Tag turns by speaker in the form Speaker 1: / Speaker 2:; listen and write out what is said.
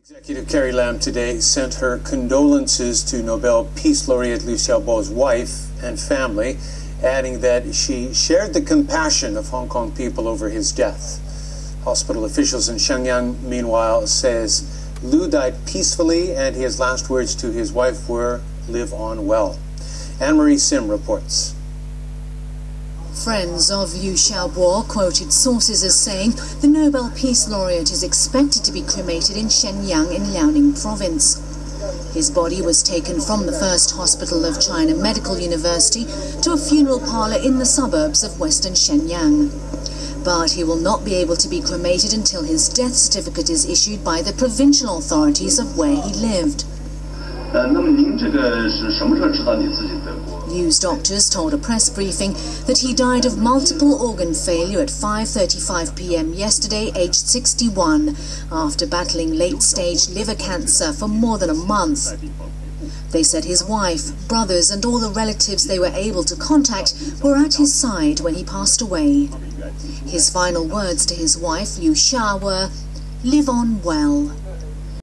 Speaker 1: Executive Carrie Lam today sent her condolences to Nobel Peace Laureate Liu Xiaobo's wife and family, adding that she shared the compassion of Hong Kong people over his death. Hospital officials in Shenyang, meanwhile, says Liu died peacefully and his last words to his wife were, live on well. Anne-Marie Sim reports.
Speaker 2: Friends of Liu Xiaobo quoted sources as saying the Nobel Peace Laureate is expected to be cremated in Shenyang in Liaoning province. His body was taken from the First Hospital of China Medical University to a funeral parlor in the suburbs of western Shenyang. But he will not be able to be cremated until his death certificate is issued by the provincial authorities of where he lived. Liu's doctors told a press briefing that he died of multiple organ failure at 5.35 p.m. yesterday, aged 61, after battling late-stage liver cancer for more than a month. They said his wife, brothers and all the relatives they were able to contact were at his side when he passed away. His final words to his wife, Liu Xia, were, live on well.